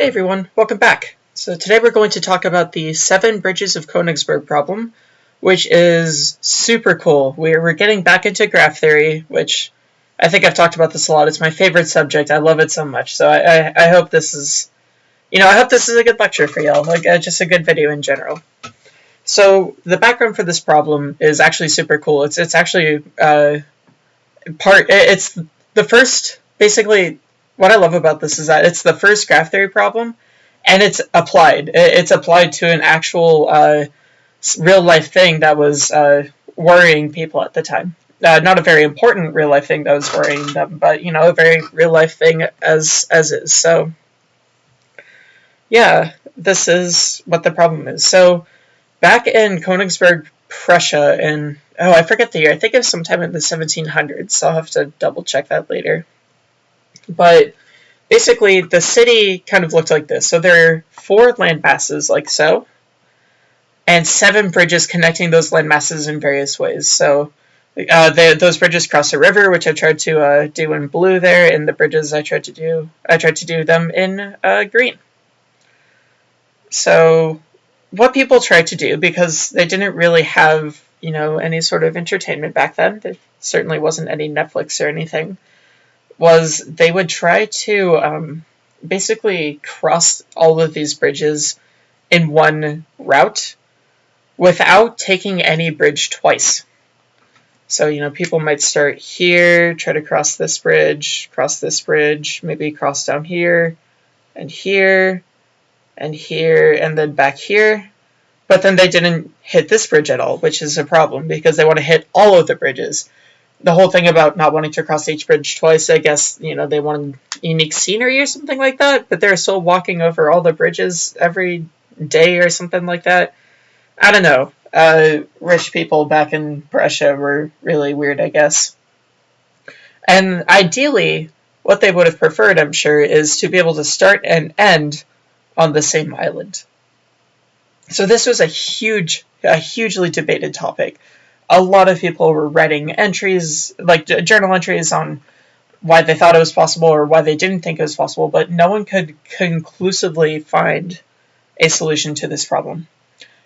Hey everyone, welcome back. So today we're going to talk about the seven bridges of Königsberg problem, which is super cool. We're, getting back into graph theory, which I think I've talked about this a lot. It's my favorite subject. I love it so much. So I, I, I hope this is, you know, I hope this is a good lecture for y'all, like uh, just a good video in general. So the background for this problem is actually super cool. It's it's actually uh, part. It's the first, basically, what I love about this is that it's the first graph theory problem, and it's applied. It's applied to an actual uh, real life thing that was uh, worrying people at the time. Uh, not a very important real life thing that was worrying them, but you know, a very real life thing as as is. So, yeah, this is what the problem is. So, back in Königsberg, Prussia, in oh, I forget the year. I think it was sometime in the 1700s. So I'll have to double check that later. But basically, the city kind of looked like this. So there are four land masses, like so, and seven bridges connecting those land masses in various ways. So uh, those bridges cross a river, which I tried to uh, do in blue there, and the bridges I tried to do, I tried to do them in uh, green. So what people tried to do, because they didn't really have, you know, any sort of entertainment back then, there certainly wasn't any Netflix or anything, was they would try to um, basically cross all of these bridges in one route without taking any bridge twice. So, you know, people might start here, try to cross this bridge, cross this bridge, maybe cross down here, and here, and here, and then back here. But then they didn't hit this bridge at all, which is a problem because they want to hit all of the bridges the whole thing about not wanting to cross each bridge twice, I guess, you know, they wanted unique scenery or something like that, but they're still walking over all the bridges every day or something like that. I don't know. Uh, rich people back in Prussia were really weird, I guess. And ideally, what they would have preferred, I'm sure, is to be able to start and end on the same island. So this was a huge, a hugely debated topic a lot of people were writing entries, like journal entries on why they thought it was possible or why they didn't think it was possible, but no one could conclusively find a solution to this problem.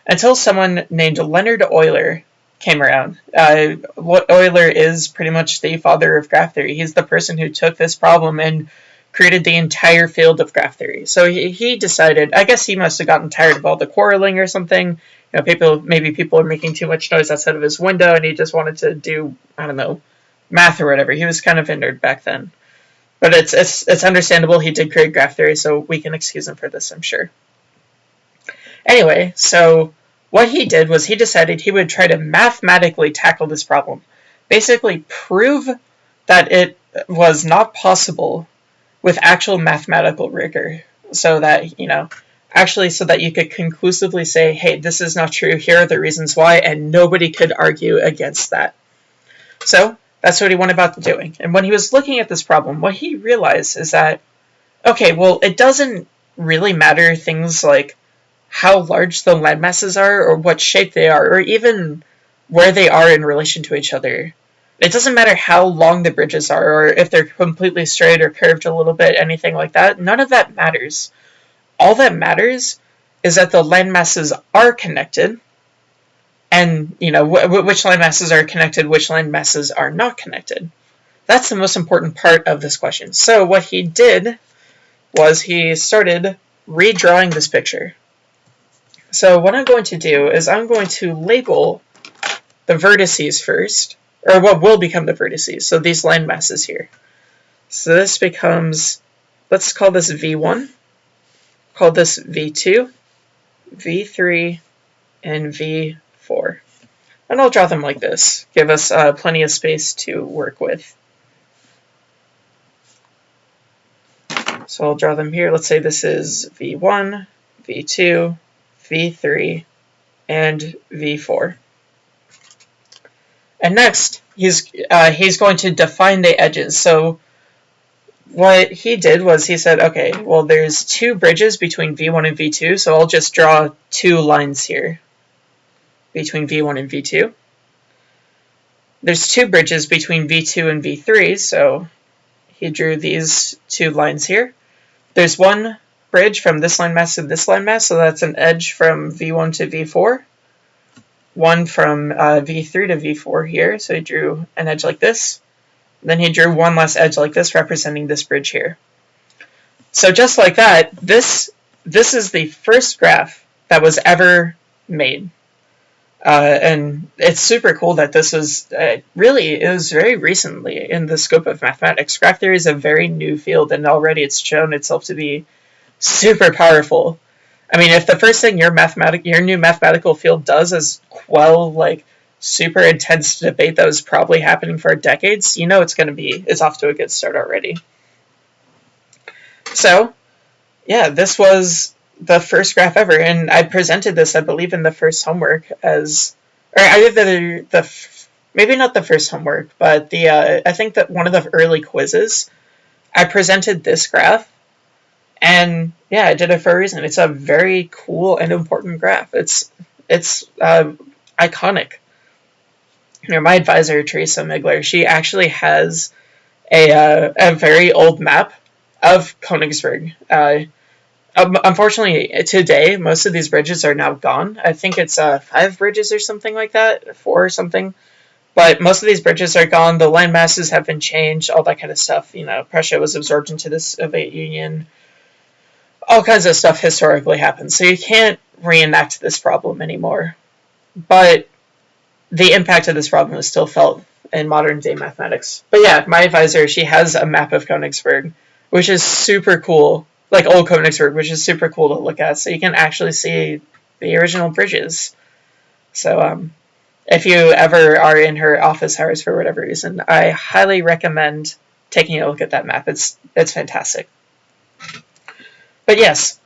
Until someone named Leonhard Euler came around. Uh, Euler is pretty much the father of graph theory. He's the person who took this problem and created the entire field of graph theory. So he, he decided, I guess he must have gotten tired of all the quarreling or something, you know, people maybe people are making too much noise outside of his window, and he just wanted to do I don't know math or whatever. He was kind of a nerd back then, but it's it's it's understandable. He did create graph theory, so we can excuse him for this, I'm sure. Anyway, so what he did was he decided he would try to mathematically tackle this problem, basically prove that it was not possible with actual mathematical rigor, so that you know actually so that you could conclusively say, hey, this is not true, here are the reasons why, and nobody could argue against that. So that's what he went about doing. And when he was looking at this problem, what he realized is that, okay, well, it doesn't really matter things like how large the landmasses are, or what shape they are, or even where they are in relation to each other. It doesn't matter how long the bridges are, or if they're completely straight or curved a little bit, anything like that. None of that matters. All that matters is that the land masses are connected and you know wh which land masses are connected which land masses are not connected. That's the most important part of this question. So what he did was he started redrawing this picture. So what I'm going to do is I'm going to label the vertices first or what will become the vertices so these land masses here so this becomes let's call this v1 call this V2, V3, and V4. And I'll draw them like this, give us uh, plenty of space to work with. So I'll draw them here. Let's say this is V1, V2, V3, and V4. And next, he's uh, he's going to define the edges. So what he did was he said, okay, well, there's two bridges between V1 and V2, so I'll just draw two lines here between V1 and V2. There's two bridges between V2 and V3, so he drew these two lines here. There's one bridge from this landmass to this landmass, so that's an edge from V1 to V4. One from uh, V3 to V4 here, so he drew an edge like this. Then he drew one less edge like this, representing this bridge here. So just like that, this this is the first graph that was ever made. Uh, and it's super cool that this was uh, really it was very recently in the scope of mathematics. Graph theory is a very new field, and already it's shown itself to be super powerful. I mean, if the first thing your mathematic your new mathematical field does is quell like super intense debate that was probably happening for decades, you know it's going to be it's off to a good start already. So, yeah, this was the first graph ever, and I presented this, I believe, in the first homework as, or either the the maybe not the first homework, but the uh, I think that one of the early quizzes, I presented this graph, and yeah, I did it for a reason. It's a very cool and important graph. It's it's uh, iconic. You know, my advisor Theresa Migler, she actually has a uh, a very old map of Königsberg. Uh, um, unfortunately, today most of these bridges are now gone. I think it's uh, five bridges or something like that, four or something. But most of these bridges are gone. The land masses have been changed, all that kind of stuff. You know, Prussia was absorbed into the Soviet Union. All kinds of stuff historically happened. So you can't reenact this problem anymore. But the impact of this problem is still felt in modern day mathematics. But yeah, my advisor, she has a map of Königsberg which is super cool. Like old Königsberg, which is super cool to look at. So you can actually see the original bridges. So um, if you ever are in her office hours for whatever reason, I highly recommend taking a look at that map. It's it's fantastic. But yes,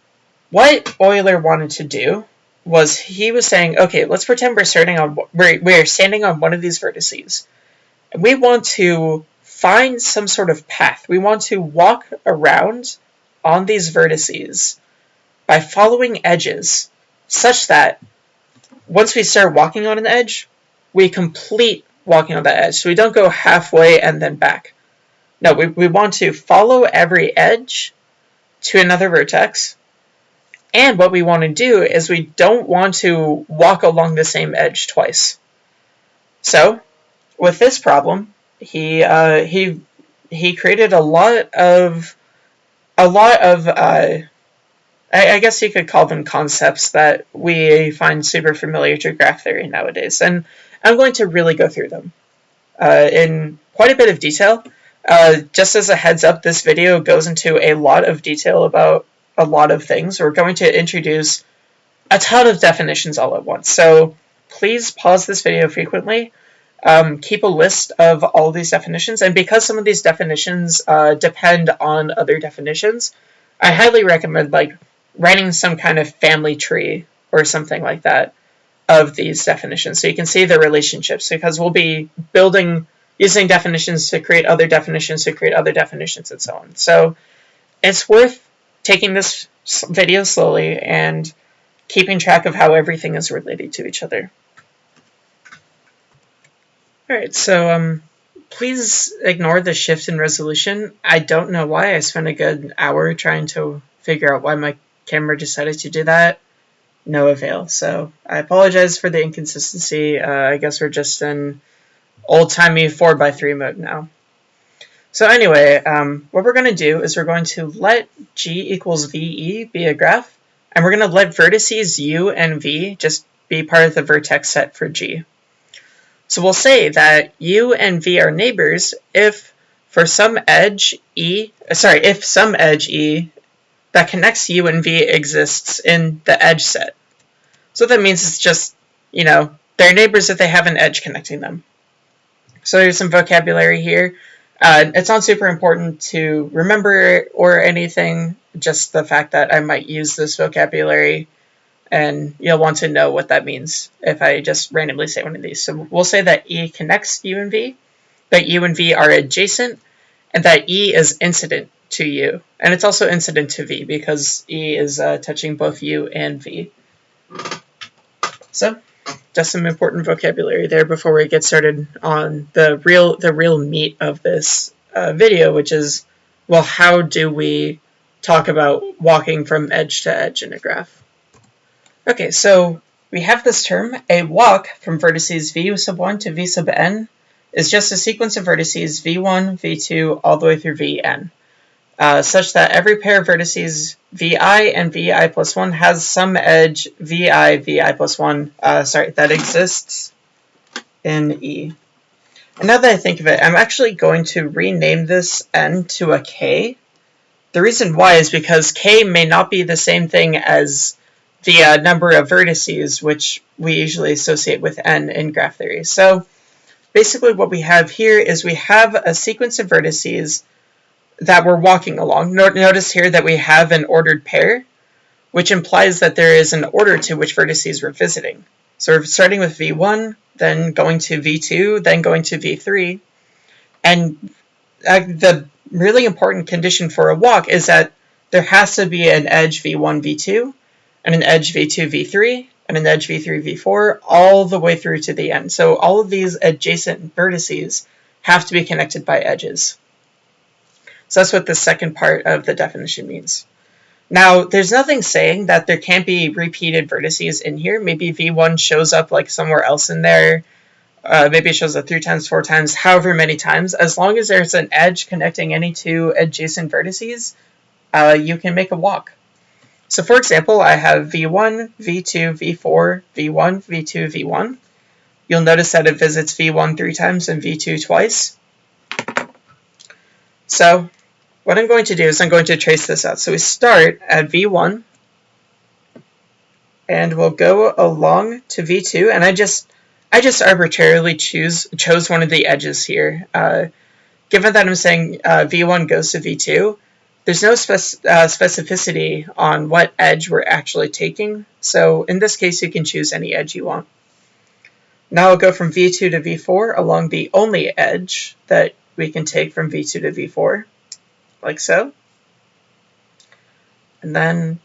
what Euler wanted to do was he was saying, okay, let's pretend we're starting on we're we're standing on one of these vertices. And we want to find some sort of path. We want to walk around on these vertices by following edges such that once we start walking on an edge, we complete walking on that edge. So we don't go halfway and then back. No, we, we want to follow every edge to another vertex. And what we want to do is we don't want to walk along the same edge twice. So, with this problem, he uh, he he created a lot of a lot of uh, I, I, guess you could call them concepts that we find super familiar to graph theory nowadays, and I'm going to really go through them uh, in quite a bit of detail. Uh, just as a heads up, this video goes into a lot of detail about a lot of things. We're going to introduce a ton of definitions all at once, so please pause this video frequently um, keep a list of all these definitions. And because some of these definitions uh, depend on other definitions, I highly recommend like writing some kind of family tree or something like that of these definitions so you can see the relationships because we'll be building using definitions to create other definitions to create other definitions and so on. So it's worth taking this video slowly and keeping track of how everything is related to each other. Alright, so um, please ignore the shift in resolution. I don't know why. I spent a good hour trying to figure out why my camera decided to do that. No avail. So I apologize for the inconsistency. Uh, I guess we're just in old-timey 4x3 mode now. So anyway, um, what we're going to do is we're going to let g equals VE be a graph, and we're going to let vertices u and v just be part of the vertex set for g. So we'll say that u and v are neighbors if for some edge e, sorry, if some edge e that connects u and v exists in the edge set. So that means it's just, you know, they're neighbors if they have an edge connecting them. So there's some vocabulary here. Uh, it's not super important to remember or anything, just the fact that I might use this vocabulary and you'll want to know what that means if I just randomly say one of these. So we'll say that E connects U and V, that U and V are adjacent, and that E is incident to U. And it's also incident to V because E is uh, touching both U and V. So just some important vocabulary there before we get started on the real the real meat of this uh, video, which is, well, how do we talk about walking from edge to edge in a graph. Okay, so we have this term, a walk from vertices v sub 1 to v sub n is just a sequence of vertices v1, v2, all the way through vn, uh, such that every pair of vertices vi and vi plus 1 has some edge vi, vi plus 1, uh, sorry, that exists in E. And now that I think of it, I'm actually going to rename this n to a k. The reason why is because k may not be the same thing as the uh, number of vertices, which we usually associate with n in graph theory. So basically what we have here is we have a sequence of vertices that we're walking along. Notice here that we have an ordered pair, which implies that there is an order to which vertices we're visiting. So we're starting with v1, then going to v2, then going to v3. And uh, the really important condition for a walk is that there has to be an edge v1, v2, and an edge v2, v3, and an edge v3, v4, all the way through to the end. So all of these adjacent vertices have to be connected by edges. So that's what the second part of the definition means. Now, there's nothing saying that there can't be repeated vertices in here. Maybe v1 shows up like somewhere else in there. Uh, maybe it shows up three times, four times, however many times. As long as there's an edge connecting any two adjacent vertices, uh, you can make a walk. So for example, I have v1, v2, v4, v1, v2, v1. You'll notice that it visits v1 three times and v2 twice. So what I'm going to do is I'm going to trace this out. So we start at v1, and we'll go along to v2, and I just I just arbitrarily choose chose one of the edges here. Uh, given that I'm saying uh, v1 goes to v2, there's no spec uh, specificity on what edge we're actually taking, so in this case you can choose any edge you want. Now I'll go from v2 to v4 along the only edge that we can take from v2 to v4, like so. And then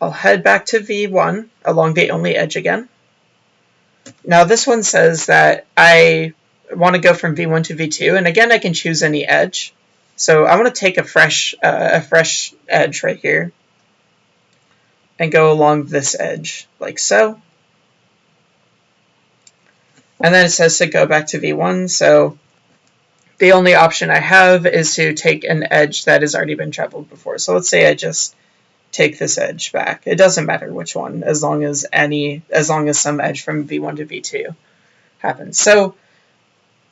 I'll head back to v1 along the only edge again. Now this one says that I want to go from v1 to v2, and again I can choose any edge. So I want to take a fresh, uh, a fresh edge right here and go along this edge, like so. And then it says to go back to V1, so the only option I have is to take an edge that has already been traveled before. So let's say I just take this edge back. It doesn't matter which one, as long as any, as long as some edge from V1 to V2 happens. So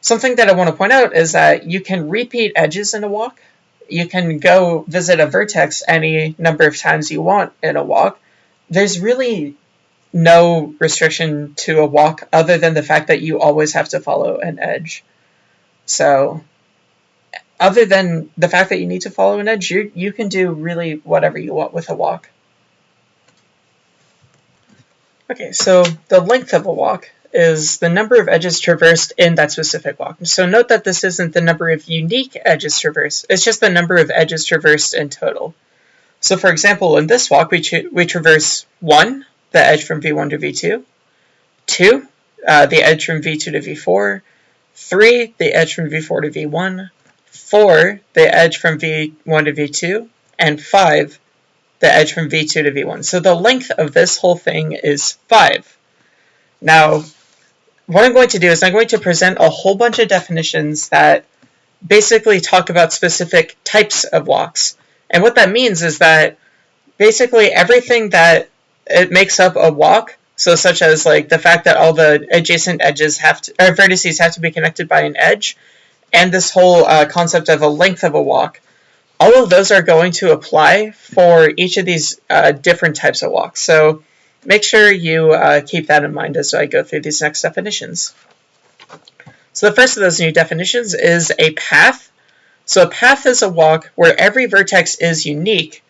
Something that I want to point out is that you can repeat edges in a walk. You can go visit a vertex any number of times you want in a walk. There's really no restriction to a walk other than the fact that you always have to follow an edge. So other than the fact that you need to follow an edge, you, you can do really whatever you want with a walk. Okay, so the length of a walk is the number of edges traversed in that specific walk. So note that this isn't the number of unique edges traversed, it's just the number of edges traversed in total. So for example, in this walk, we, we traverse 1, the edge from v1 to v2, 2, uh, the edge from v2 to v4, 3, the edge from v4 to v1, 4, the edge from v1 to v2, and 5, the edge from v2 to v1. So the length of this whole thing is 5. Now, what I'm going to do is I'm going to present a whole bunch of definitions that basically talk about specific types of walks. And what that means is that basically everything that it makes up a walk, so such as like the fact that all the adjacent edges have to, or vertices have to be connected by an edge, and this whole uh, concept of a length of a walk, all of those are going to apply for each of these uh, different types of walks. So make sure you uh, keep that in mind as I go through these next definitions. So the first of those new definitions is a path. So a path is a walk where every vertex is unique,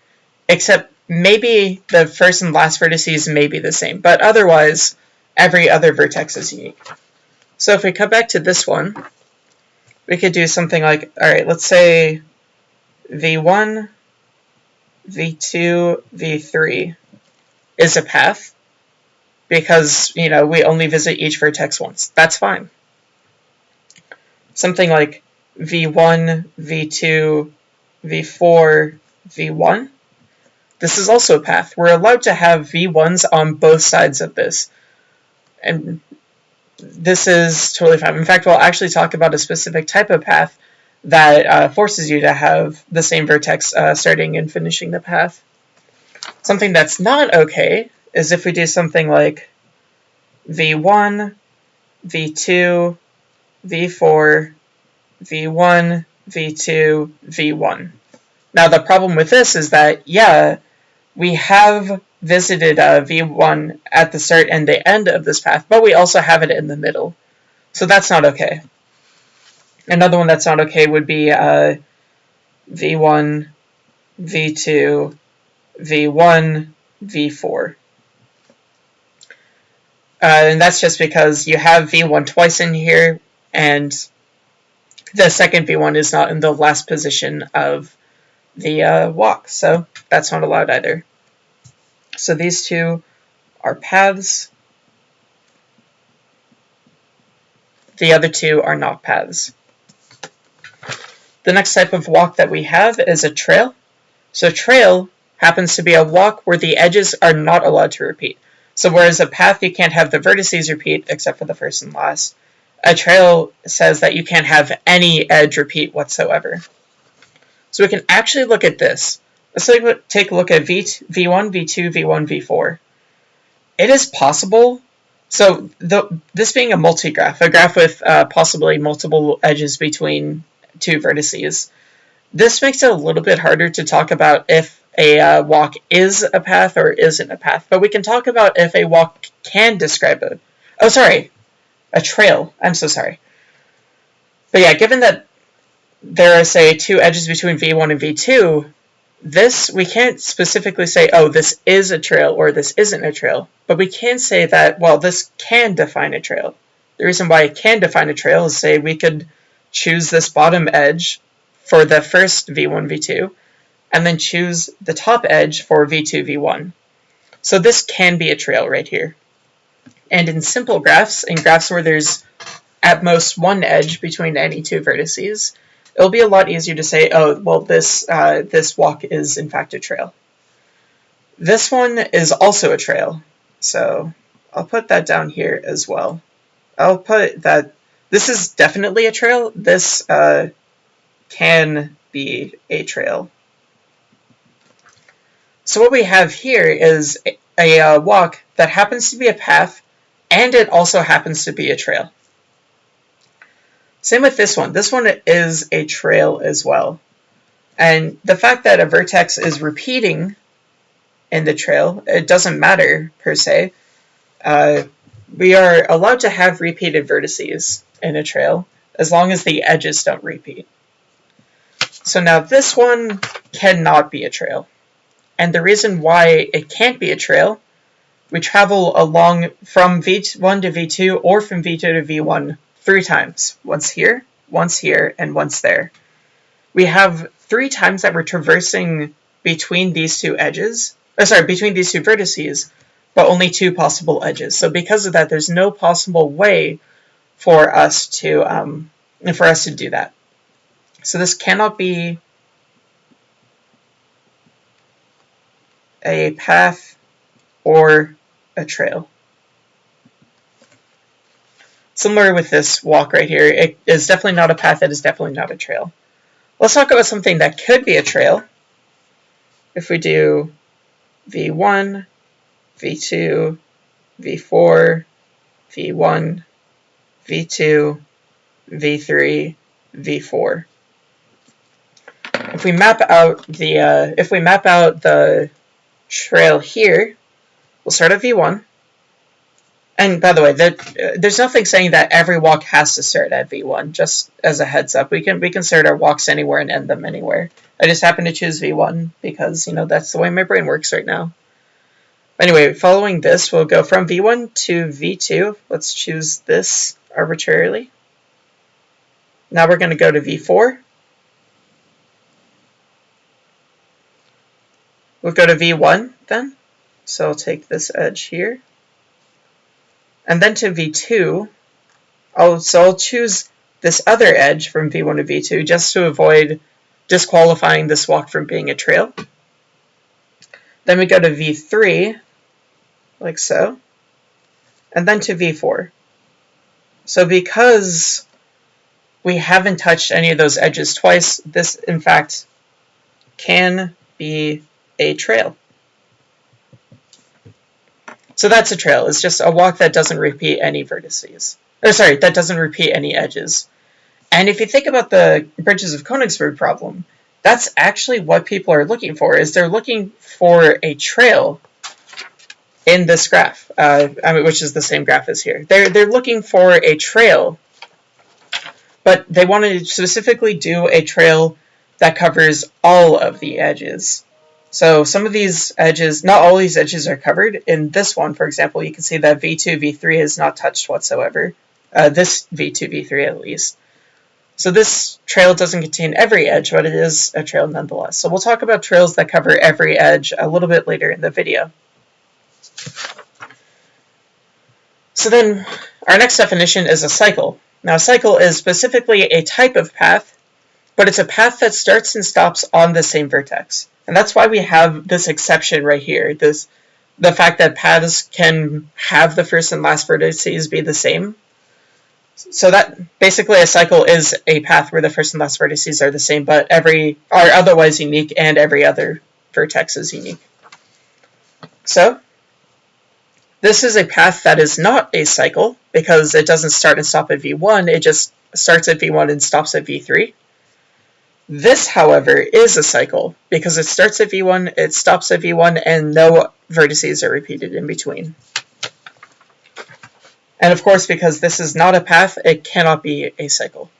except maybe the first and last vertices may be the same, but otherwise every other vertex is unique. So if we come back to this one, we could do something like, all right, let's say v1, v2, v3 is a path because, you know, we only visit each vertex once. That's fine. Something like v1, v2, v4, v1 This is also a path. We're allowed to have V1s on both sides of this. And this is totally fine. In fact, we'll actually talk about a specific type of path that uh, forces you to have the same vertex uh, starting and finishing the path. Something that's not okay is if we do something like V1, V2, V4, V1, V2, V1. Now the problem with this is that, yeah, we have visited uh, V1 at the start and the end of this path, but we also have it in the middle. So that's not okay. Another one that's not okay would be uh, V1, V2, V1, V4. Uh, and that's just because you have V1 twice in here, and the second V1 is not in the last position of the uh, walk, so that's not allowed either. So these two are paths. The other two are not paths. The next type of walk that we have is a trail. So trail happens to be a walk where the edges are not allowed to repeat. So whereas a path you can't have the vertices repeat except for the first and last, a trail says that you can't have any edge repeat whatsoever. So we can actually look at this. Let's take a look at v, V1, V2, V1, V4. It is possible, so the, this being a multi-graph, a graph with uh, possibly multiple edges between two vertices, this makes it a little bit harder to talk about if a uh, walk is a path or isn't a path, but we can talk about if a walk can describe a, oh sorry, a trail, I'm so sorry. But yeah, given that there are, say, two edges between V1 and V2, this, we can't specifically say, oh, this is a trail or this isn't a trail, but we can say that, well, this can define a trail. The reason why it can define a trail is, say, we could choose this bottom edge for the first V1, V2, and then choose the top edge for V2, V1. So this can be a trail right here. And in simple graphs, in graphs where there's at most one edge between any two vertices, it'll be a lot easier to say, oh, well, this, uh, this walk is in fact a trail. This one is also a trail, so I'll put that down here as well. I'll put that this is definitely a trail. This uh, can be a trail. So what we have here is a, a uh, walk that happens to be a path and it also happens to be a trail. Same with this one. This one is a trail as well. And the fact that a vertex is repeating in the trail, it doesn't matter per se. Uh, we are allowed to have repeated vertices in a trail as long as the edges don't repeat. So now this one cannot be a trail. And the reason why it can't be a trail, we travel along from V1 to V2 or from V2 to V1 three times. Once here, once here, and once there. We have three times that we're traversing between these two edges, oh, sorry, between these two vertices, but only two possible edges. So because of that, there's no possible way for us to um, for us to do that. So this cannot be a path or a trail. Similar with this walk right here, it is definitely not a path, it is definitely not a trail. Let's talk about something that could be a trail. If we do V1, V2, V4, V1, V2, V3, V4. If we map out the uh, if we map out the trail here, we'll start at V1. And by the way, there's nothing saying that every walk has to start at V1, just as a heads up. We can we can start our walks anywhere and end them anywhere. I just happen to choose V1 because, you know, that's the way my brain works right now. Anyway, following this, we'll go from V1 to V2. Let's choose this arbitrarily. Now we're going to go to V4. We'll go to V1 then. So I'll take this edge here and then to v2, I'll, so I'll choose this other edge from v1 to v2 just to avoid disqualifying this walk from being a trail. Then we go to V3, like so, and then to V4. So because we haven't touched any of those edges twice, this in fact can be a trail. So that's a trail. It's just a walk that doesn't repeat any vertices. Or sorry, that doesn't repeat any edges. And if you think about the Bridges of Königsberg problem, that's actually what people are looking for, is they're looking for a trail in this graph, uh, I mean, which is the same graph as here. They're, they're looking for a trail, but they want to specifically do a trail that covers all of the edges. So some of these edges, not all these edges are covered. In this one, for example, you can see that V2, V3 is not touched whatsoever. Uh, this V2, V3 at least. So this trail doesn't contain every edge, but it is a trail nonetheless. So we'll talk about trails that cover every edge a little bit later in the video. So then our next definition is a cycle. Now a cycle is specifically a type of path, but it's a path that starts and stops on the same vertex. And that's why we have this exception right here, this the fact that paths can have the first and last vertices be the same. So that basically a cycle is a path where the first and last vertices are the same, but every are otherwise unique and every other vertex is unique. So this is a path that is not a cycle because it doesn't start and stop at v1, it just starts at v1 and stops at v3. This, however, is a cycle because it starts at v1, it stops at v1, and no vertices are repeated in between. And of course, because this is not a path, it cannot be a cycle.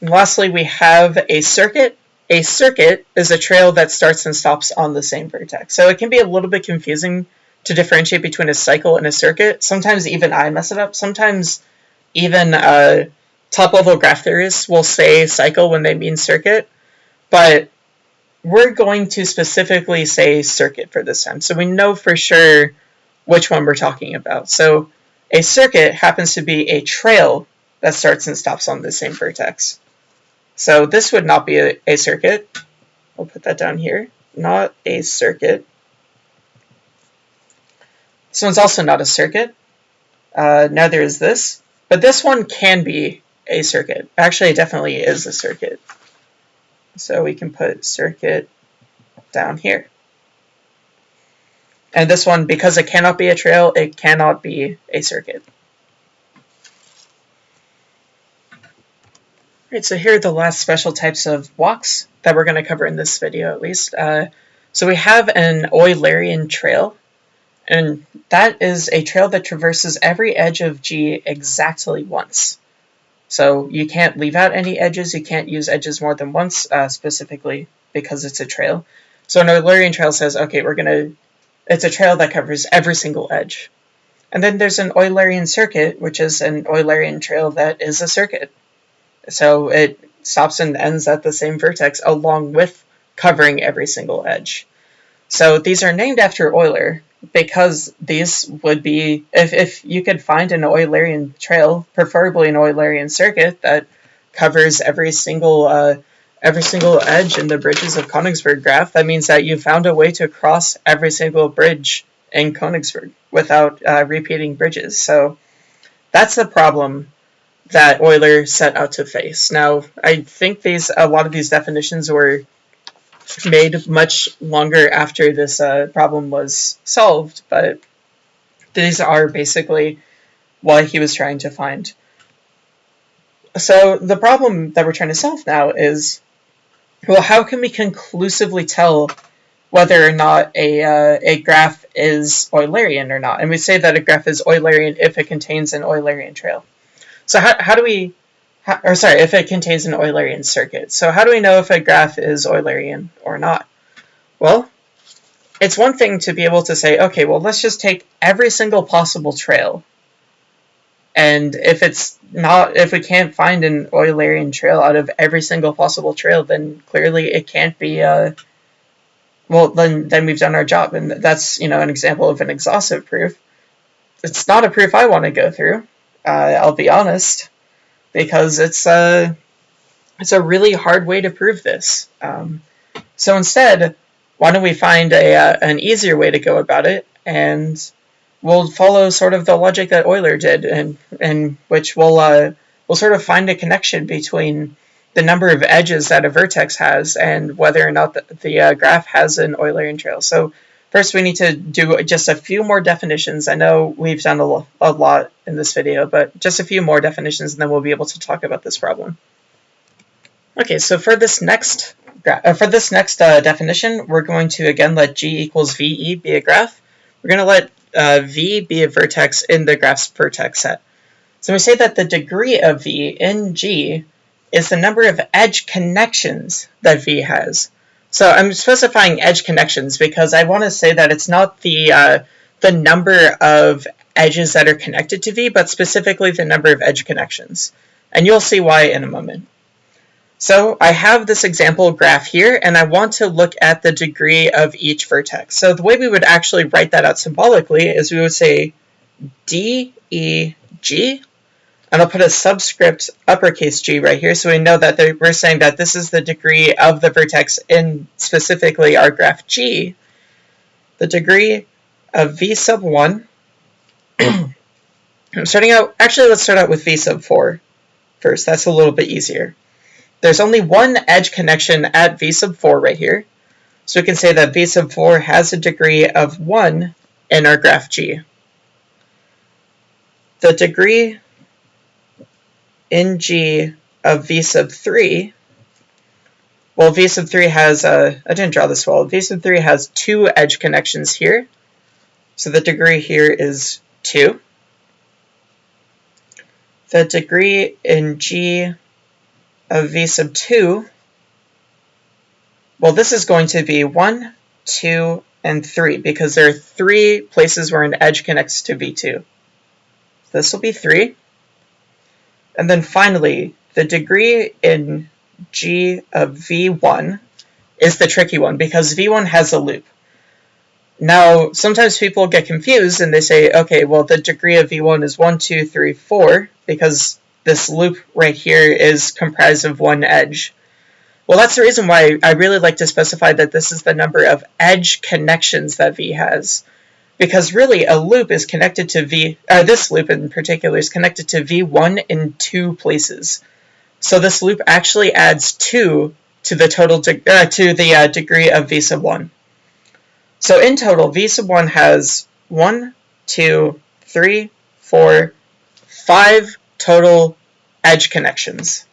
And lastly, we have a circuit. A circuit is a trail that starts and stops on the same vertex. So it can be a little bit confusing to differentiate between a cycle and a circuit. Sometimes even I mess it up. Sometimes even uh, top-level graph theorists will say cycle when they mean circuit, but we're going to specifically say circuit for this time. So we know for sure which one we're talking about. So a circuit happens to be a trail that starts and stops on the same vertex. So this would not be a, a circuit. We'll put that down here. Not a circuit. This one's also not a circuit. Uh, neither is this. But this one can be a circuit. Actually, it definitely is a circuit. So we can put circuit down here. And this one, because it cannot be a trail, it cannot be a circuit. Alright, so here are the last special types of walks that we're going to cover in this video at least. Uh, so we have an Eulerian trail, and that is a trail that traverses every edge of G exactly once. So you can't leave out any edges, you can't use edges more than once, uh, specifically because it's a trail. So an Eulerian trail says, okay, we're going to, it's a trail that covers every single edge. And then there's an Eulerian circuit, which is an Eulerian trail that is a circuit. So it stops and ends at the same vertex along with covering every single edge. So these are named after Euler, because these would be, if, if you could find an Eulerian trail, preferably an Eulerian circuit that covers every single uh, every single edge in the bridges of Königsberg graph, that means that you found a way to cross every single bridge in Königsberg without uh, repeating bridges. So that's the problem that Euler set out to face. Now, I think these a lot of these definitions were made much longer after this uh, problem was solved, but these are basically what he was trying to find. So the problem that we're trying to solve now is, well, how can we conclusively tell whether or not a, uh, a graph is Eulerian or not? And we say that a graph is Eulerian if it contains an Eulerian trail. So how, how do we or sorry, if it contains an Eulerian circuit. So how do we know if a graph is Eulerian or not? Well, it's one thing to be able to say, okay, well, let's just take every single possible trail. And if it's not, if we can't find an Eulerian trail out of every single possible trail, then clearly it can't be, uh, well, then, then we've done our job. And that's, you know, an example of an exhaustive proof. It's not a proof I want to go through. Uh, I'll be honest because it's uh, it's a really hard way to prove this. Um, so instead, why don't we find a, uh, an easier way to go about it, and we'll follow sort of the logic that Euler did, and, and which we'll uh, we'll sort of find a connection between the number of edges that a vertex has and whether or not the, the uh, graph has an Eulerian trail. So first we need to do just a few more definitions. I know we've done a, a lot in this video, but just a few more definitions and then we'll be able to talk about this problem. Okay, so for this next uh, for this next uh, definition, we're going to again let G equals VE be a graph. We're going to let uh, V be a vertex in the graph's vertex set. So we say that the degree of V in G is the number of edge connections that V has. So I'm specifying edge connections because I want to say that it's not the uh, the number of edges that are connected to V, but specifically the number of edge connections. And you'll see why in a moment. So I have this example graph here, and I want to look at the degree of each vertex. So the way we would actually write that out symbolically is we would say D, E, G, and I'll put a subscript uppercase G right here so we know that we're saying that this is the degree of the vertex in specifically our graph G. The degree of V sub 1. I'm starting out, actually let's start out with V sub 4 first. That's a little bit easier. There's only one edge connection at v sub 4 right here. So we can say that v sub 4 has a degree of 1 in our graph G. The degree in G of v sub 3, well, v sub 3 has, a, I didn't draw this well, v sub 3 has two edge connections here. So the degree here is 2. The degree in G of v sub 2, well, this is going to be 1, 2, and 3, because there are three places where an edge connects to v2. This will be 3. And then finally, the degree in g of v1 is the tricky one, because v1 has a loop. Now, sometimes people get confused and they say, okay, well, the degree of v1 is 1, 2, 3, 4, because this loop right here is comprised of one edge. Well, that's the reason why I really like to specify that this is the number of edge connections that V has. Because really, a loop is connected to V, uh, this loop in particular is connected to V1 in two places. So this loop actually adds 2 to the total uh, to the uh, degree of V sub 1. So in total, V sub 1 has 1, 2, 3, 4, 5 total edge connections.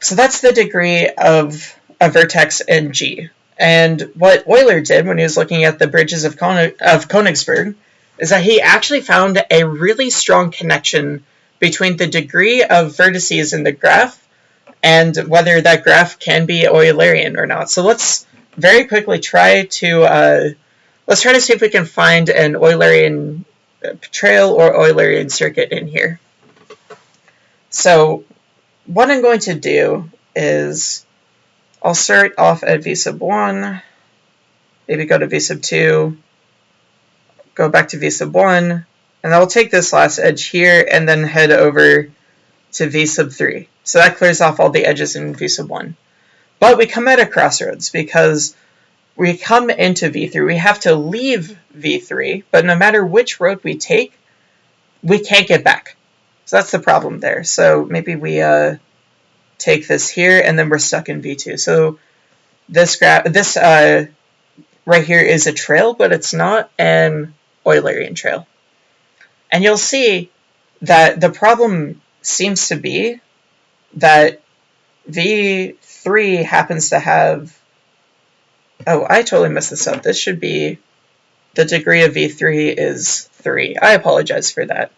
So that's the degree of a vertex in G. And what Euler did when he was looking at the bridges of, Konig of Königsberg is that he actually found a really strong connection between the degree of vertices in the graph and whether that graph can be Eulerian or not. So let's very quickly try to uh, let's try to see if we can find an Eulerian trail or Eulerian circuit in here. So what I'm going to do is I'll start off at v sub 1, maybe go to v sub 2, go back to v sub 1, and I'll take this last edge here and then head over to v sub 3. So that clears off all the edges in v sub 1. But we come at a crossroads because we come into V3, we have to leave V3, but no matter which road we take, we can't get back. So that's the problem there. So maybe we uh, take this here, and then we're stuck in V2. So this graph, this uh, right here is a trail, but it's not an Eulerian trail. And you'll see that the problem seems to be that V3 happens to have Oh, I totally messed this up. This should be the degree of V3 is 3. I apologize for that.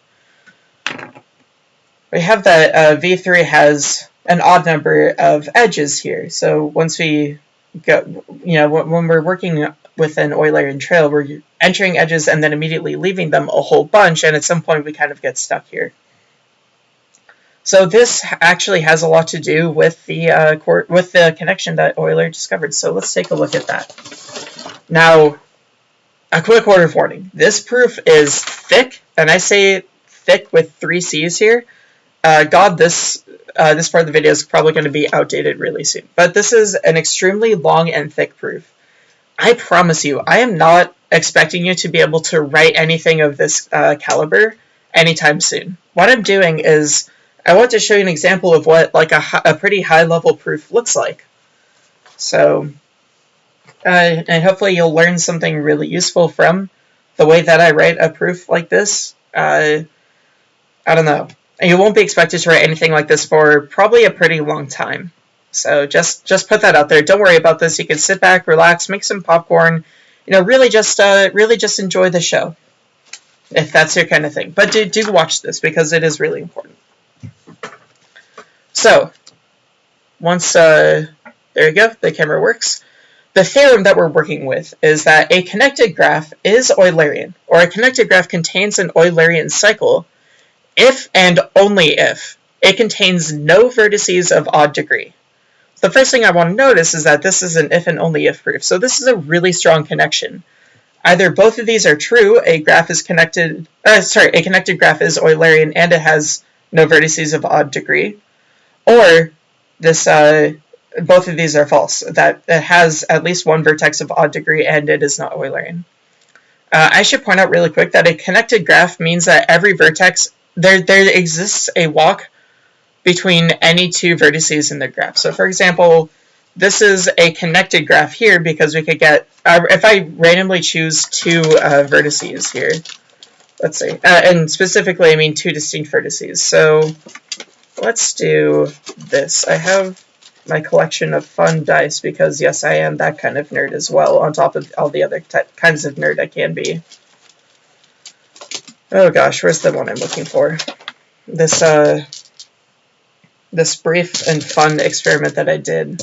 We have that uh, V3 has an odd number of edges here. So once we go, you know, when we're working with an Eulerian trail, we're entering edges and then immediately leaving them a whole bunch, and at some point we kind of get stuck here. So this actually has a lot to do with the uh, with the connection that Euler discovered. So let's take a look at that. Now, a quick word of warning. This proof is thick, and I say thick with three C's here, uh, God, this uh, this part of the video is probably going to be outdated really soon. But this is an extremely long and thick proof. I promise you, I am not expecting you to be able to write anything of this uh, caliber anytime soon. What I'm doing is I want to show you an example of what like a, a pretty high level proof looks like. So, uh, and hopefully you'll learn something really useful from the way that I write a proof like this. Uh, I don't know. And you won't be expected to write anything like this for probably a pretty long time. So just just put that out there. Don't worry about this. You can sit back, relax, make some popcorn. You know, really just uh, really just enjoy the show, if that's your kind of thing. But do do watch this because it is really important. So once uh, there you go, the camera works. The theorem that we're working with is that a connected graph is Eulerian, or a connected graph contains an Eulerian cycle if and only if it contains no vertices of odd degree. The first thing I want to notice is that this is an if and only if proof, so this is a really strong connection. Either both of these are true, a graph is connected, uh, sorry, a connected graph is Eulerian and it has no vertices of odd degree, or this, uh, both of these are false, that it has at least one vertex of odd degree and it is not Eulerian. Uh, I should point out really quick that a connected graph means that every vertex there there exists a walk between any two vertices in the graph. So for example, this is a connected graph here because we could get, uh, if I randomly choose two uh, vertices here, let's see, uh, and specifically I mean two distinct vertices. So let's do this. I have my collection of fun dice because yes, I am that kind of nerd as well, on top of all the other kinds of nerd I can be. Oh gosh, where's the one I'm looking for? This, uh, this brief and fun experiment that I did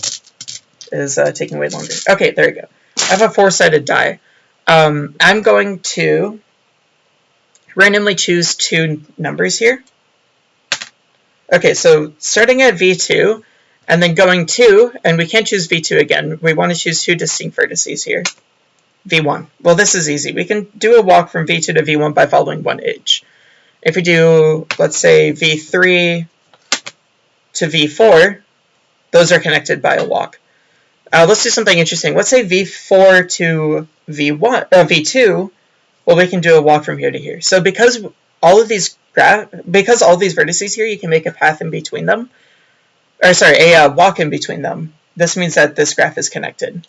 is uh, taking way longer. Okay, there you go. I have a four-sided die. Um, I'm going to randomly choose two numbers here. Okay, so starting at V2, and then going 2, and we can't choose V2 again. We want to choose two distinct vertices here. V1. Well, this is easy. We can do a walk from V2 to V1 by following one edge. If we do, let's say, V3 to V4, those are connected by a walk. Uh, let's do something interesting. Let's say V4 to V1, uh, V2, well, we can do a walk from here to here. So because all of these graph, because all these vertices here, you can make a path in between them, or sorry, a uh, walk in between them. This means that this graph is connected.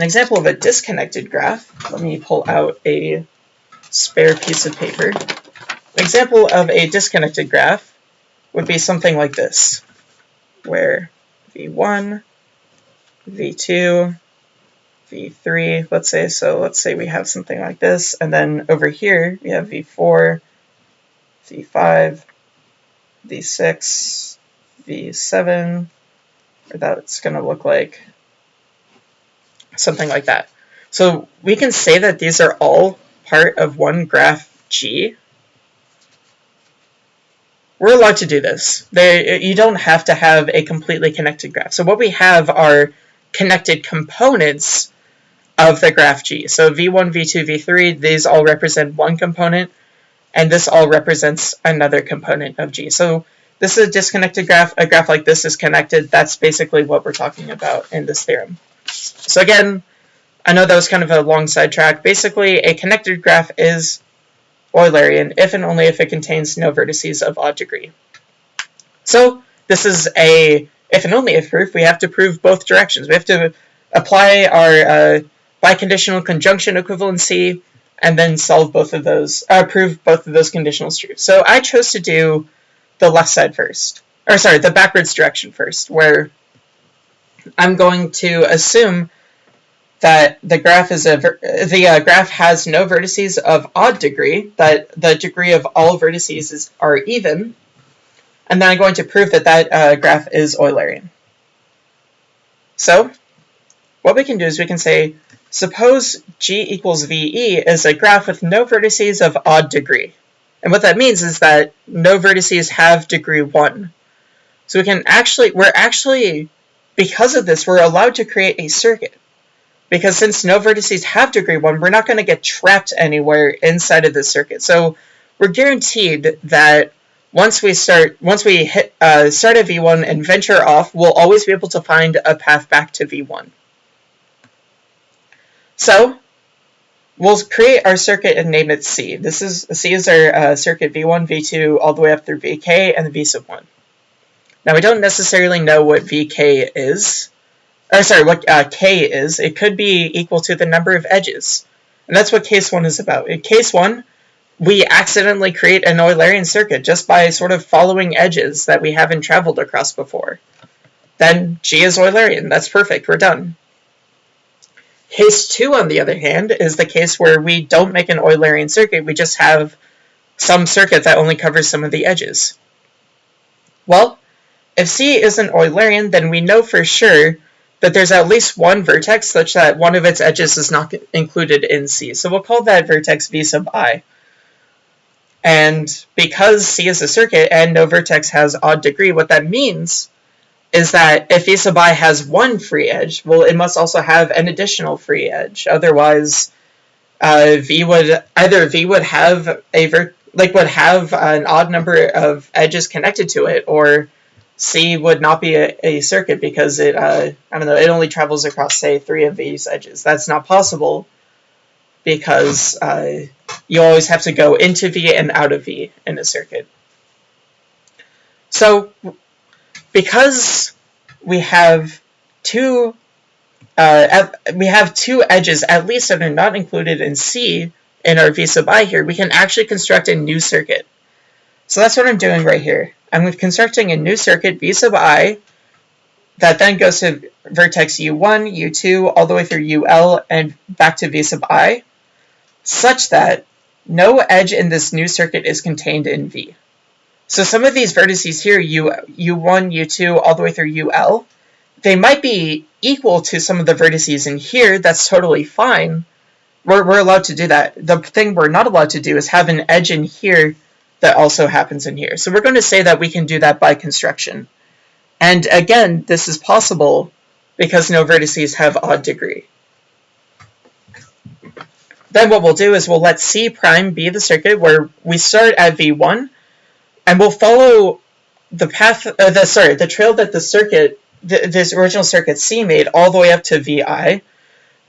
An example of a disconnected graph, let me pull out a spare piece of paper. An example of a disconnected graph would be something like this, where V1, V2, V3, let's say, so let's say we have something like this, and then over here we have V4, V5, V6, V7, or that's going to look like something like that. So we can say that these are all part of one graph G. We're allowed to do this. They, you don't have to have a completely connected graph. So what we have are connected components of the graph G. So V1, V2, V3, these all represent one component, and this all represents another component of G. So this is a disconnected graph. A graph like this is connected. That's basically what we're talking about in this theorem. So again, I know that was kind of a long sidetrack. Basically, a connected graph is Eulerian if and only if it contains no vertices of odd degree. So this is a if and only if proof. We have to prove both directions. We have to apply our uh, biconditional conjunction equivalency and then solve both of those, uh, prove both of those conditionals true. So I chose to do the left side first, or sorry, the backwards direction first, where I'm going to assume that the graph is a the uh, graph has no vertices of odd degree, that the degree of all vertices is, are even, and then I'm going to prove that that uh, graph is Eulerian. So, what we can do is we can say, suppose G equals VE is a graph with no vertices of odd degree. And what that means is that no vertices have degree 1. So we can actually, we're actually because of this, we're allowed to create a circuit. Because since no vertices have degree 1, we're not going to get trapped anywhere inside of the circuit. So we're guaranteed that once we start, once we hit uh, start at V1 and venture off, we'll always be able to find a path back to V1. So we'll create our circuit and name it C. This is C is our uh, circuit V1, V2, all the way up through VK and V sub 1. Now we don't necessarily know what VK is, or sorry, what uh, K is. It could be equal to the number of edges. And that's what case 1 is about. In case 1, we accidentally create an Eulerian circuit just by sort of following edges that we haven't traveled across before. Then G is Eulerian. That's perfect. We're done. Case 2, on the other hand, is the case where we don't make an Eulerian circuit. We just have some circuit that only covers some of the edges. Well, if C isn't Eulerian, then we know for sure that there's at least one vertex such that one of its edges is not included in C. So we'll call that vertex V sub i. And because C is a circuit and no vertex has odd degree, what that means is that if V sub i has one free edge, well, it must also have an additional free edge. Otherwise, uh, V would either V would have a ver like would have an odd number of edges connected to it, or C would not be a, a circuit because it uh, I don't know it only travels across say three of these edges. That's not possible because uh, you always have to go into V and out of V in a circuit. So because we have two uh, we have two edges at least that are not included in C in our V sub i here, we can actually construct a new circuit. So that's what I'm doing right here. I'm constructing a new circuit V sub i that then goes to vertex U1, U2, all the way through UL, and back to V sub i such that no edge in this new circuit is contained in V. So some of these vertices here, U, U1, U2, all the way through UL, they might be equal to some of the vertices in here. That's totally fine. We're, we're allowed to do that. The thing we're not allowed to do is have an edge in here that also happens in here. So we're going to say that we can do that by construction. And again, this is possible because no vertices have odd degree. Then what we'll do is we'll let C prime be the circuit where we start at V1 and we'll follow the path, uh, the sorry, the trail that the circuit, the, this original circuit C made all the way up to VI.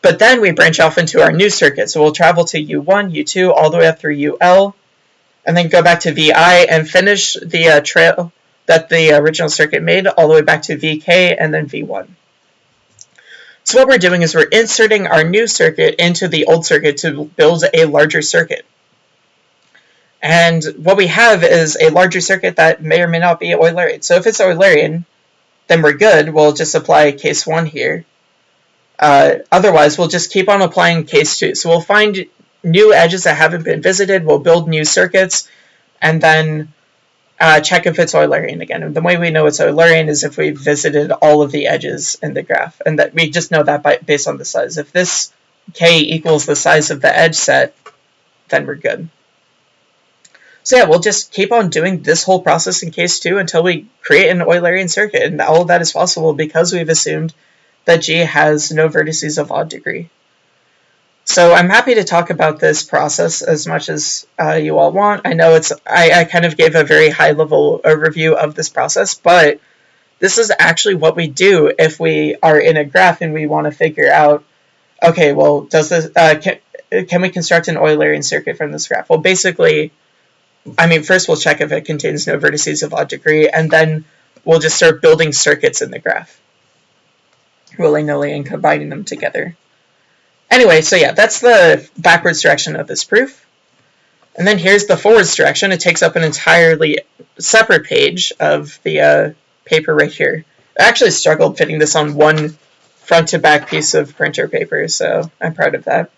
But then we branch off into our new circuit. So we'll travel to U1, U2, all the way up through UL, and then go back to VI and finish the uh, trail that the original circuit made all the way back to VK and then V1. So what we're doing is we're inserting our new circuit into the old circuit to build a larger circuit. And what we have is a larger circuit that may or may not be Eulerian. So if it's Eulerian, then we're good. We'll just apply case 1 here. Uh, otherwise, we'll just keep on applying case 2. So we'll find new edges that haven't been visited, we'll build new circuits, and then uh, check if it's Eulerian again. And the way we know it's Eulerian is if we've visited all of the edges in the graph, and that we just know that by, based on the size. If this k equals the size of the edge set, then we're good. So yeah, we'll just keep on doing this whole process in case 2 until we create an Eulerian circuit, and all of that is possible because we've assumed that G has no vertices of odd degree. So I'm happy to talk about this process as much as uh, you all want. I know it's I, I kind of gave a very high level overview of this process, but this is actually what we do if we are in a graph and we want to figure out, okay, well, does this uh, can, can we construct an Eulerian circuit from this graph? Well, basically, I mean, first we'll check if it contains no vertices of odd degree, and then we'll just start building circuits in the graph, willy-nilly and combining them together. Anyway, so yeah, that's the backwards direction of this proof. And then here's the forwards direction. It takes up an entirely separate page of the uh, paper right here. I actually struggled fitting this on one front to back piece of printer paper, so I'm proud of that.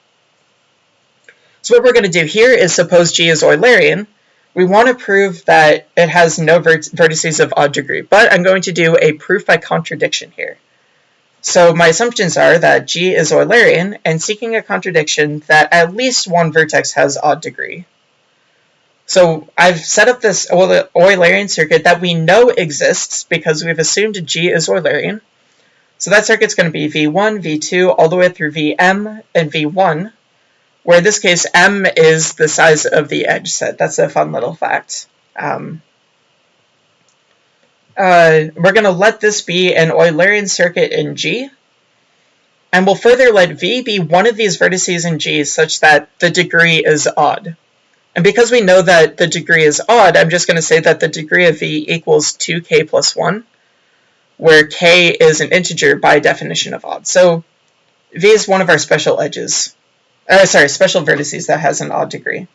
So what we're going to do here is suppose G is Eulerian. We want to prove that it has no vert vertices of odd degree, but I'm going to do a proof by contradiction here. So my assumptions are that G is Eulerian and seeking a contradiction that at least one vertex has odd degree. So I've set up this Eulerian circuit that we know exists because we've assumed G is Eulerian. So that circuit's going to be V1, V2, all the way through Vm and V1, where in this case M is the size of the edge set. That's a fun little fact. Um, uh, we're going to let this be an Eulerian circuit in G. And we'll further let V be one of these vertices in G such that the degree is odd. And because we know that the degree is odd, I'm just going to say that the degree of V equals 2k plus 1, where k is an integer by definition of odd. So V is one of our special edges. Uh, sorry, special vertices that has an odd degree.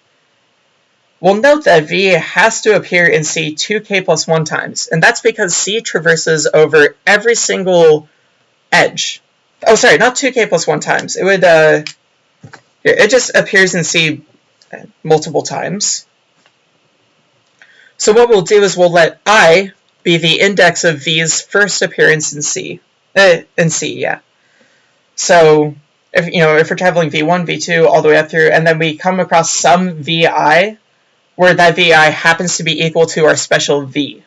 We'll note that V has to appear in C 2k plus 1 times, and that's because C traverses over every single edge. Oh, sorry, not 2k plus 1 times. It would, uh, it just appears in C multiple times. So what we'll do is we'll let I be the index of V's first appearance in C. Uh, in C, yeah. So if you know if we're traveling V1, V2 all the way up through, and then we come across some VI where that VI happens to be equal to our special V.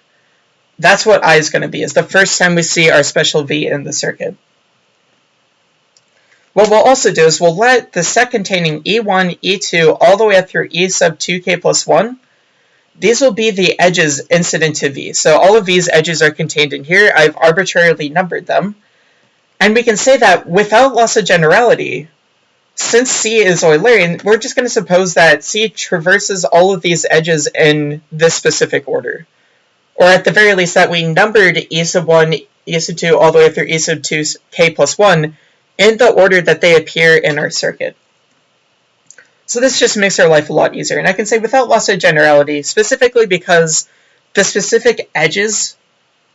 That's what I is going to be, is the first time we see our special V in the circuit. What we'll also do is we'll let the set containing E1, E2, all the way up through E sub 2k plus 1, these will be the edges incident to V. So all of these edges are contained in here. I've arbitrarily numbered them. And we can say that without loss of generality, since C is Eulerian, we're just going to suppose that C traverses all of these edges in this specific order. Or at the very least that we numbered E sub 1, E sub 2, all the way through E sub 2, K plus 1 in the order that they appear in our circuit. So this just makes our life a lot easier. And I can say without loss of generality, specifically because the specific edges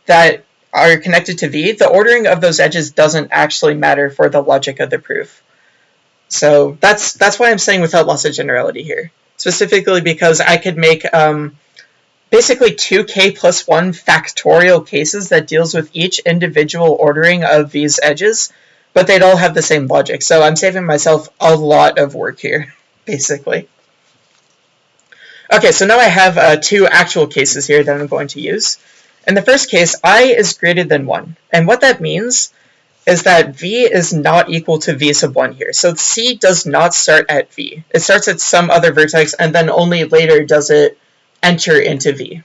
that are connected to V, the ordering of those edges doesn't actually matter for the logic of the proof. So that's that's why I'm saying without loss of generality here. Specifically because I could make um, basically 2k plus 1 factorial cases that deals with each individual ordering of these edges, but they'd all have the same logic. So I'm saving myself a lot of work here, basically. Okay, so now I have uh, two actual cases here that I'm going to use. In the first case, i is greater than 1. And what that means is that v is not equal to v sub 1 here. So c does not start at v. It starts at some other vertex, and then only later does it enter into v.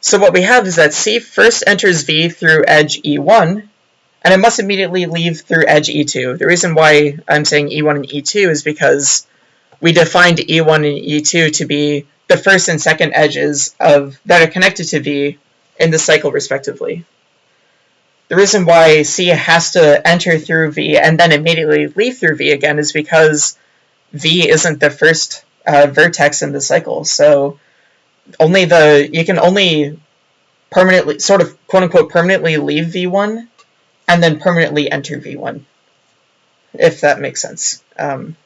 So what we have is that c first enters v through edge e1, and it must immediately leave through edge e2. The reason why I'm saying e1 and e2 is because we defined e1 and e2 to be the first and second edges of that are connected to v in the cycle respectively. The reason why C has to enter through V and then immediately leave through V again is because V isn't the first uh, vertex in the cycle. So only the you can only permanently sort of quote unquote permanently leave V1 and then permanently enter V1 if that makes sense. Um,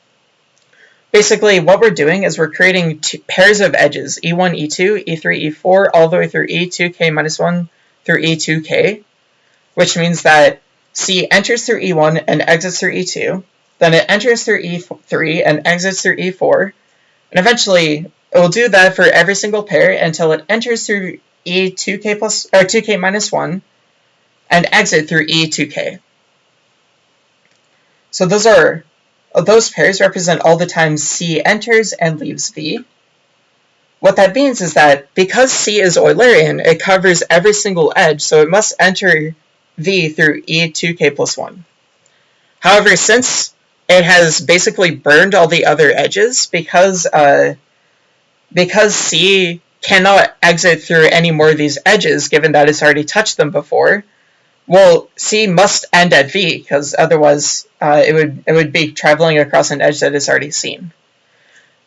basically what we're doing is we're creating pairs of edges E1, E2, E3, E4 all the way through E2k minus 1 through E2k which means that C enters through E1 and exits through E2, then it enters through E3 and exits through E4, and eventually it will do that for every single pair until it enters through E2k plus or 2k minus 1 and exit through E2k. So those are those pairs represent all the times C enters and leaves V. What that means is that because C is Eulerian, it covers every single edge, so it must enter v through e2k plus 1. However, since it has basically burned all the other edges, because, uh, because c cannot exit through any more of these edges, given that it's already touched them before, well, c must end at v, because otherwise uh, it, would, it would be traveling across an edge that it's already seen.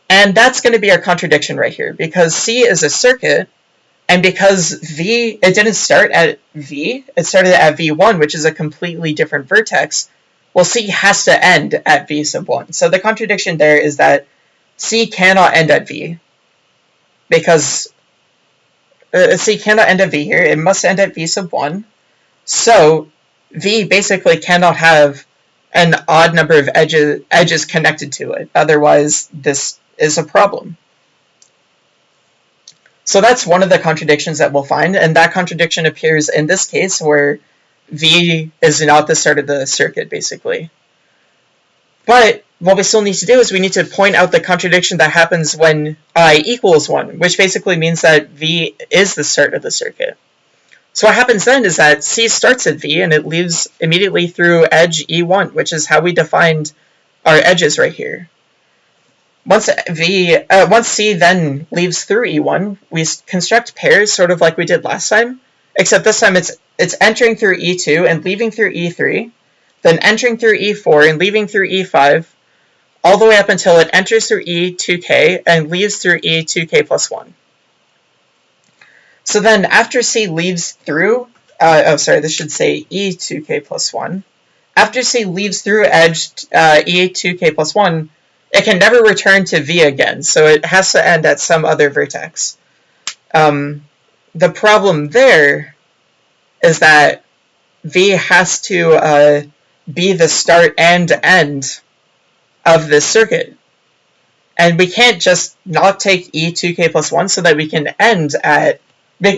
And that's going to be our contradiction right here, because c is a circuit, and because V, it didn't start at V, it started at V1, which is a completely different vertex, well, C has to end at V sub 1. So the contradiction there is that C cannot end at V, because uh, C cannot end at V here, it must end at V sub 1. So V basically cannot have an odd number of edges, edges connected to it, otherwise this is a problem. So that's one of the contradictions that we'll find, and that contradiction appears in this case where V is not the start of the circuit, basically. But what we still need to do is we need to point out the contradiction that happens when i equals 1, which basically means that v is the start of the circuit. So what happens then is that c starts at v and it leaves immediately through edge e1, which is how we defined our edges right here. Once v, uh, once c then leaves through e1, we construct pairs sort of like we did last time, except this time it's it's entering through e2 and leaving through e3, then entering through e4 and leaving through e5, all the way up until it enters through E2K and leaves through E2K plus 1. So then after C leaves through, uh, oh sorry, this should say E2K plus 1. After C leaves through edge uh, E2K plus 1, it can never return to V again, so it has to end at some other vertex. Um, the problem there is that V has to uh, be the start and end of this circuit. And we can't just not take e2k plus 1 so that we can end at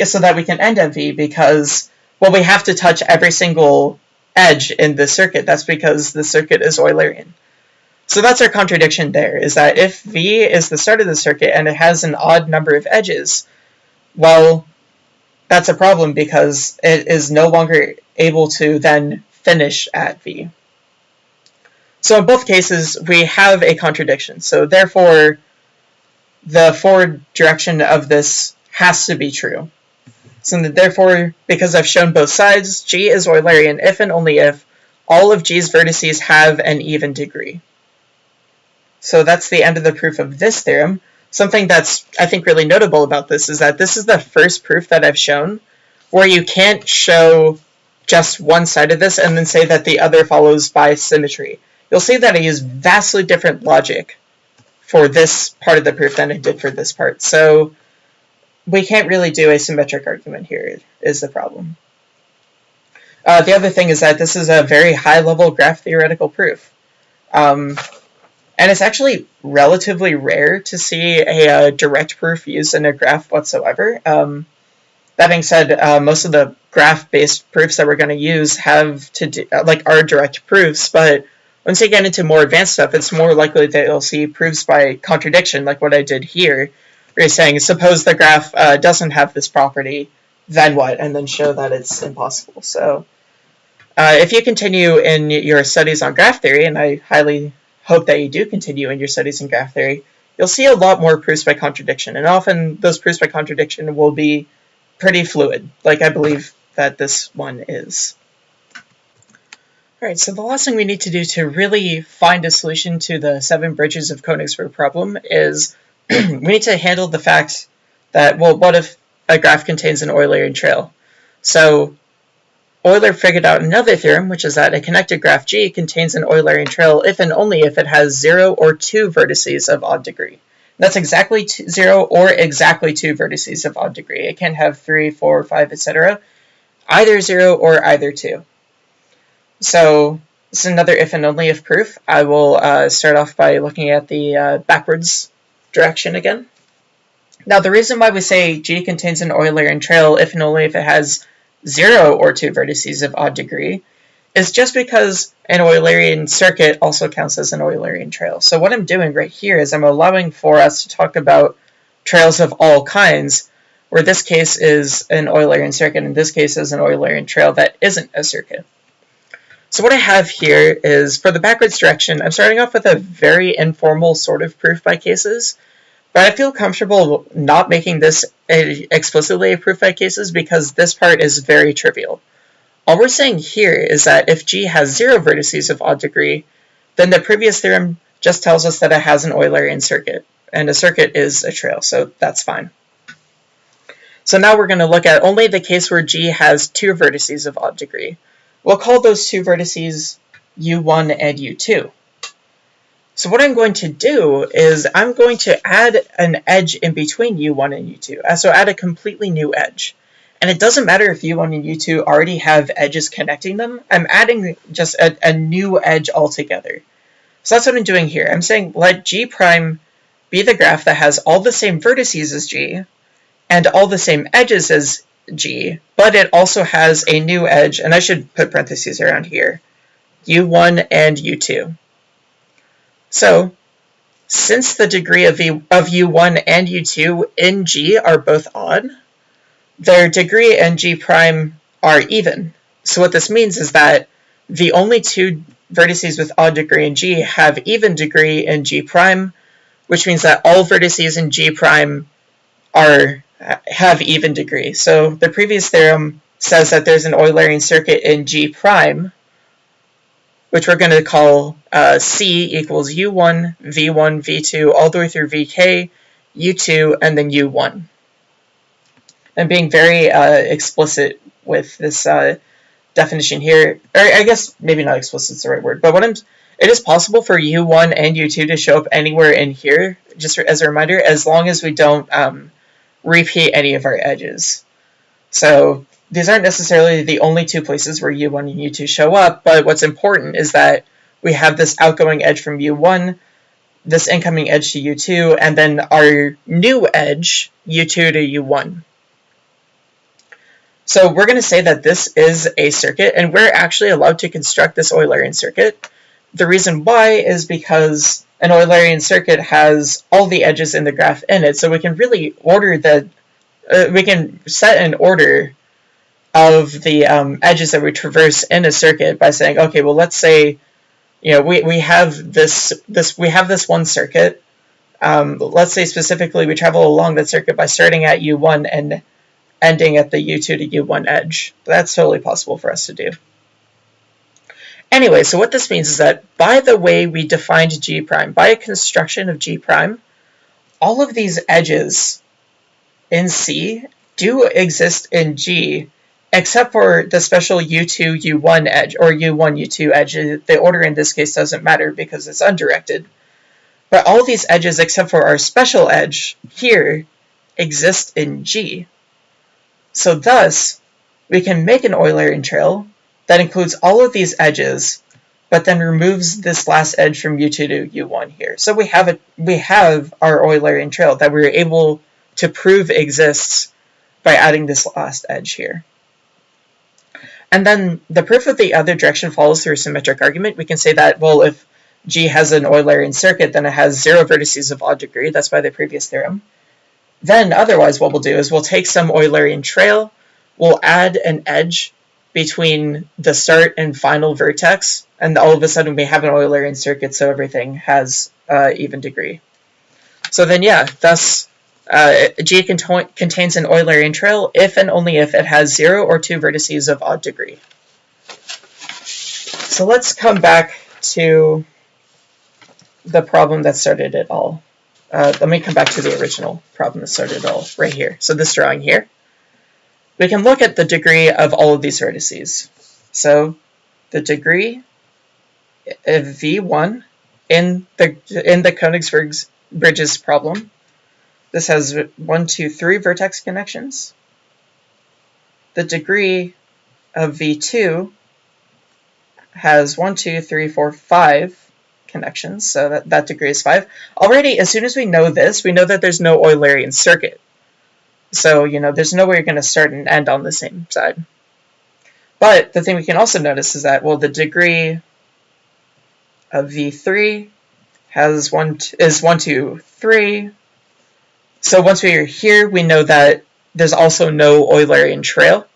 so that we can end at v because well we have to touch every single edge in the circuit. That's because the circuit is Eulerian. So that's our contradiction there, is that if v is the start of the circuit and it has an odd number of edges, well, that's a problem because it is no longer able to then finish at v. So in both cases, we have a contradiction. So therefore, the forward direction of this has to be true. So therefore, because I've shown both sides, G is Eulerian if and only if all of G's vertices have an even degree. So that's the end of the proof of this theorem. Something that's, I think, really notable about this is that this is the first proof that I've shown where you can't show just one side of this and then say that the other follows by symmetry you'll see that I use vastly different logic for this part of the proof than I did for this part. So we can't really do a symmetric argument here is the problem. Uh, the other thing is that this is a very high-level graph theoretical proof. Um, and it's actually relatively rare to see a, a, direct proof used in a graph whatsoever. Um, that being said, uh, most of the graph-based proofs that we're going to use have to do, like are direct proofs, but once you get into more advanced stuff, it's more likely that you'll see proofs by contradiction, like what I did here, where you're saying, suppose the graph uh, doesn't have this property, then what? And then show that it's impossible. So uh, if you continue in your studies on graph theory, and I highly hope that you do continue in your studies in graph theory, you'll see a lot more proofs by contradiction. And often those proofs by contradiction will be pretty fluid, like I believe that this one is. Alright, so the last thing we need to do to really find a solution to the seven bridges of Königsberg problem is we need to handle the fact that, well, what if a graph contains an Eulerian trail? So Euler figured out another theorem, which is that a connected graph G contains an Eulerian trail if and only if it has zero or two vertices of odd degree. That's exactly two, zero or exactly two vertices of odd degree. It can have three, four, five, etc. Either zero or either two. So this is another if and only if proof. I will uh, start off by looking at the uh, backwards direction again. Now the reason why we say G contains an Eulerian trail if and only if it has zero or two vertices of odd degree is just because an Eulerian circuit also counts as an Eulerian trail. So what I'm doing right here is I'm allowing for us to talk about trails of all kinds, where this case is an Eulerian circuit, and this case is an Eulerian trail that isn't a circuit. So what I have here is, for the backwards direction, I'm starting off with a very informal sort of proof by cases, but I feel comfortable not making this explicitly a proof by cases because this part is very trivial. All we're saying here is that if G has zero vertices of odd degree, then the previous theorem just tells us that it has an Eulerian circuit, and a circuit is a trail, so that's fine. So now we're going to look at only the case where G has two vertices of odd degree. We'll call those two vertices u1 and u2. So what I'm going to do is I'm going to add an edge in between u1 and u2. Uh, so add a completely new edge. And it doesn't matter if u1 and u2 already have edges connecting them. I'm adding just a, a new edge altogether. So that's what I'm doing here. I'm saying let g prime be the graph that has all the same vertices as g and all the same edges as G, but it also has a new edge, and I should put parentheses around here, U1 and U2. So since the degree of, v, of u1 and u2 in G are both odd, their degree in G prime are even. So what this means is that the only two vertices with odd degree in G have even degree in G prime, which means that all vertices in G prime are have even degree. So the previous theorem says that there's an Eulerian circuit in G prime, which we're going to call uh, C equals U1, V1, V2, all the way through VK, U2, and then U1. I'm being very uh, explicit with this uh, definition here, or I guess maybe not explicit is the right word, but what I'm, it is possible for U1 and U2 to show up anywhere in here, just as a reminder, as long as we don't um, repeat any of our edges. So these aren't necessarily the only two places where U1 and U2 show up, but what's important is that we have this outgoing edge from U1, this incoming edge to U2, and then our new edge, U2 to U1. So we're going to say that this is a circuit, and we're actually allowed to construct this Eulerian circuit. The reason why is because an Eulerian circuit has all the edges in the graph in it, so we can really order the, uh, we can set an order of the um, edges that we traverse in a circuit by saying, okay, well, let's say, you know, we, we have this, this, we have this one circuit. Um, let's say specifically we travel along that circuit by starting at U1 and ending at the U2 to U1 edge. That's totally possible for us to do. Anyway, so what this means is that by the way we defined G prime, by a construction of G prime, all of these edges in C do exist in G except for the special U2, U1 edge, or U1, U2 edge. The order in this case doesn't matter because it's undirected. But all these edges except for our special edge here exist in G. So thus, we can make an Eulerian trail that includes all of these edges, but then removes this last edge from U2 to U1 here. So we have a, we have our Eulerian trail that we are able to prove exists by adding this last edge here. And then the proof of the other direction follows through a symmetric argument. We can say that, well, if G has an Eulerian circuit, then it has zero vertices of odd degree. That's by the previous theorem. Then otherwise what we'll do is we'll take some Eulerian trail, we'll add an edge between the start and final vertex, and all of a sudden we have an Eulerian circuit, so everything has uh, even degree. So then, yeah, thus uh, G cont contains an Eulerian trail if and only if it has zero or two vertices of odd degree. So let's come back to the problem that started it all. Uh, let me come back to the original problem that started it all right here. So this drawing here. We can look at the degree of all of these vertices. So the degree of V1 in the in the Königsberg's bridges problem this has one, two, three vertex connections. The degree of V2 has one, two, three, four, five connections, so that, that degree is five. Already, as soon as we know this, we know that there's no Eulerian circuit. So, you know, there's no way you're going to start and end on the same side. But the thing we can also notice is that, well, the degree of V3 has one, is one, two, three, so once we are here, we know that there's also no Eulerian trail.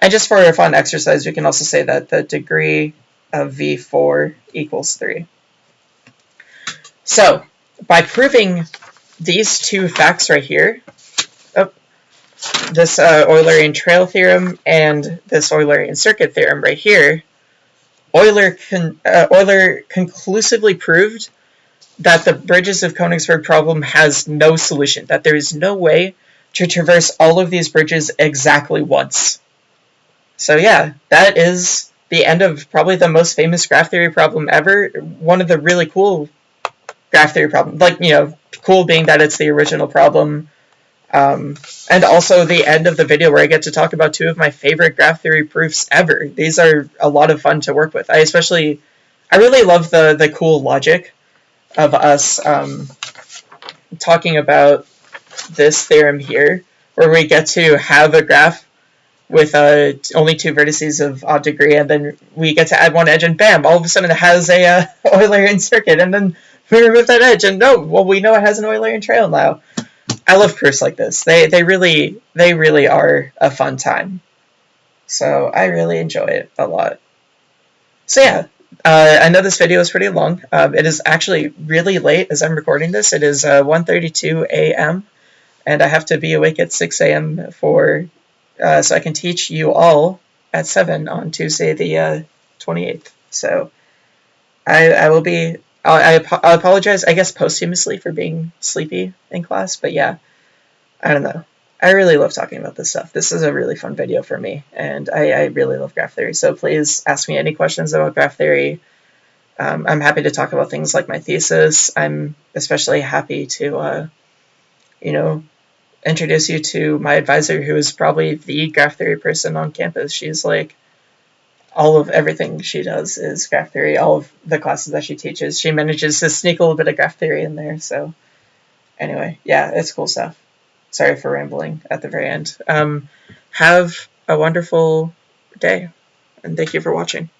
And just for a fun exercise, we can also say that the degree of V4 equals 3. So by proving these two facts right here, oh, this uh, Eulerian trail theorem and this Eulerian circuit theorem right here, Euler, con uh, Euler conclusively proved that the bridges of Königsberg problem has no solution, that there is no way to traverse all of these bridges exactly once. So yeah, that is the end of probably the most famous graph theory problem ever. One of the really cool graph theory problems, like, you know, cool being that it's the original problem. Um, and also the end of the video where I get to talk about two of my favorite graph theory proofs ever. These are a lot of fun to work with. I especially, I really love the, the cool logic of us um, talking about this theorem here, where we get to have a graph with uh, only two vertices of odd degree, and then we get to add one edge, and bam! All of a sudden it has a uh, Eulerian circuit, and then we remove that edge, and no, well we know it has an Eulerian trail now. I love proofs like this. They they really they really are a fun time. So I really enjoy it a lot. So yeah, uh, I know this video is pretty long. Um, it is actually really late as I'm recording this. It is uh, 1.32 a.m. and I have to be awake at 6 a.m. for uh, so I can teach you all at 7 on Tuesday the uh, 28th. So I, I will be, I, I, I apologize, I guess, posthumously for being sleepy in class, but yeah, I don't know. I really love talking about this stuff. This is a really fun video for me, and I, I really love graph theory. So please ask me any questions about graph theory. Um, I'm happy to talk about things like my thesis. I'm especially happy to, uh, you know, introduce you to my advisor, who is probably the graph theory person on campus. She's like, all of everything she does is graph theory. All of the classes that she teaches, she manages to sneak a little bit of graph theory in there. So, anyway, yeah, it's cool stuff. Sorry for rambling at the very end. Um, have a wonderful day, and thank you for watching.